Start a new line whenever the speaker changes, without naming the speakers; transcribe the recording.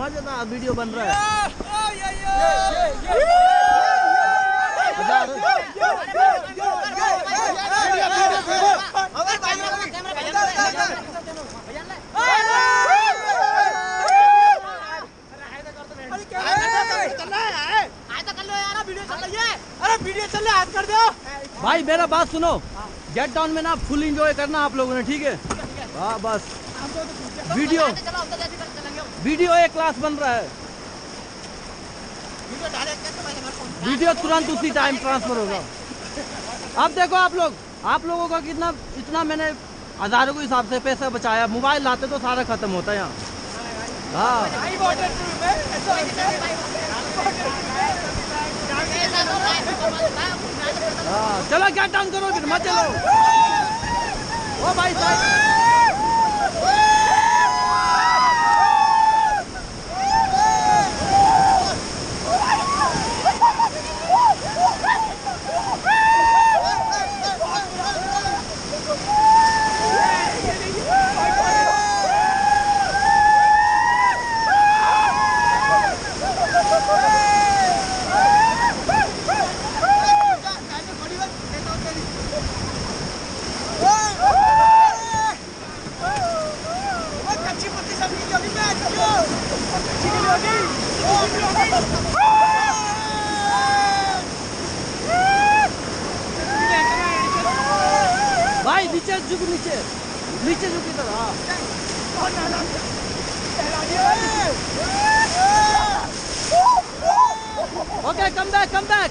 मज़ेदार वीडियो बन रहा है। भाई, मेरा बात सुनो। गेट डाउन में ना फुल एंजॉय करना आप लोगों ने, ठीक है? हाँ बस। वीडियो वीडियो एक क्लास बन रहा है। वीडियो तुरंत उसी टाइम ट्रांसफ़र होगा। अब देखो आप लोग आप लोगों का कितना इतना मैंने हज़ारों के हिसाब से पैसा बचाया। मोबाइल लाते तो सारा खत्म होता है यहाँ। हाँ। हाँ चलो क्या डाउन करो फिर मत चलो। ओ भाई साहब। भाई नीचे झुक नीचे? नीचे झुक इधर okay come back come back